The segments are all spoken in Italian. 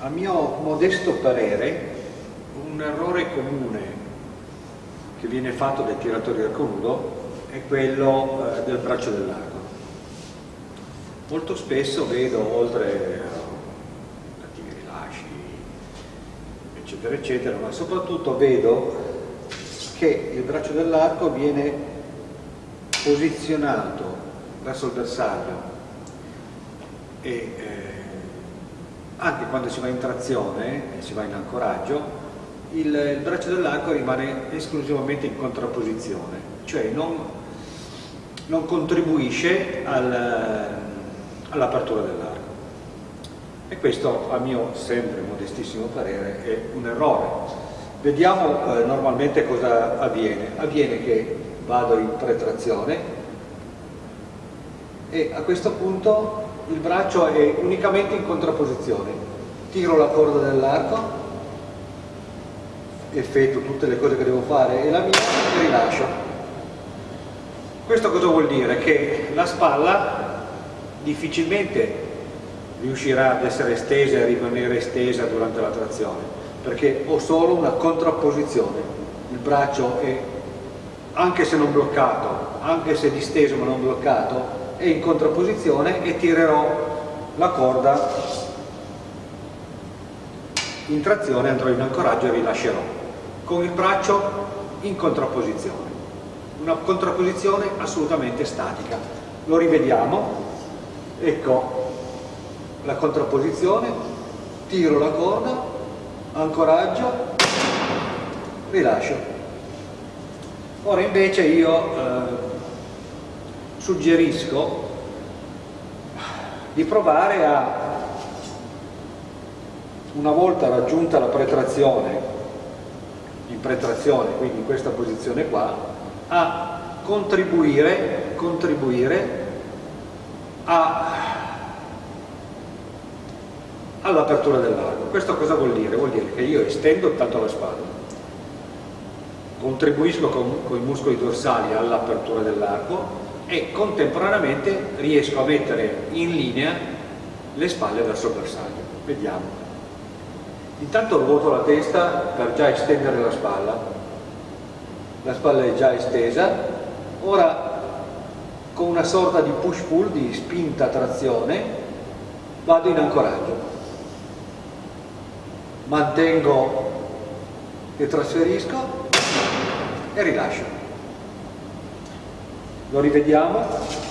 a mio modesto parere, un errore comune che viene fatto dai tiratori arco nudo è quello eh, del braccio dell'arco. Molto spesso vedo, oltre a cattivi rilasci, eccetera, eccetera, ma soprattutto vedo che il braccio dell'arco viene posizionato verso il bersaglio e eh, anche quando si va in trazione e si va in ancoraggio, il, braccio dell'arco rimane esclusivamente in contrapposizione, cioè non, non contribuisce al, all'apertura dell'arco. E questo, a mio sempre modestissimo parere, è un errore. Vediamo eh, normalmente cosa avviene. Avviene che vado in pretrazione e a questo punto il braccio è unicamente in contrapposizione. Tiro la corda dell'arco, effetto tutte le cose che devo fare e la mia e rilascio. Questo cosa vuol dire? Che la spalla difficilmente riuscirà ad essere estesa e rimanere estesa durante la trazione, perché ho solo una contrapposizione. Il braccio è, anche se non bloccato, anche se disteso ma non bloccato, è in contrapposizione e tirerò la corda. In trazione, andrò in ancoraggio e rilascerò con il braccio in contrapposizione una contrapposizione assolutamente statica. Lo rivediamo. Ecco la contrapposizione tiro la corda. Ancoraggio. Rilascio. Ora invece io eh, suggerisco di provare a, una volta raggiunta la pretrazione, in pretrazione, quindi in questa posizione qua, a contribuire, contribuire all'apertura dell'arco. Questo cosa vuol dire? Vuol dire che io estendo tanto la spalla, contribuisco con, con i muscoli dorsali all'apertura dell'arco e contemporaneamente riesco a mettere in linea le spalle verso il bersaglio. Vediamo. Intanto ruoto la testa per già estendere la spalla. La spalla è già estesa. Ora con una sorta di push-pull, di spinta-trazione, vado in ancoraggio. Mantengo e trasferisco e rilascio lo rivediamo.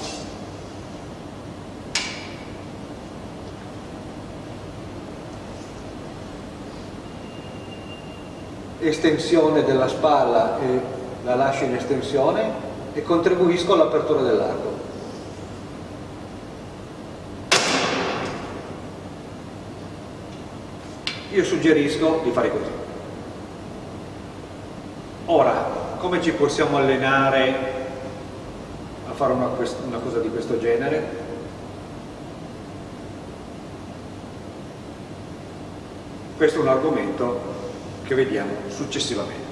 Estensione della spalla e la lascio in estensione e contribuisco all'apertura dell'arco. Io suggerisco di fare così. Ora come ci possiamo allenare fare una, una cosa di questo genere? Questo è un argomento che vediamo successivamente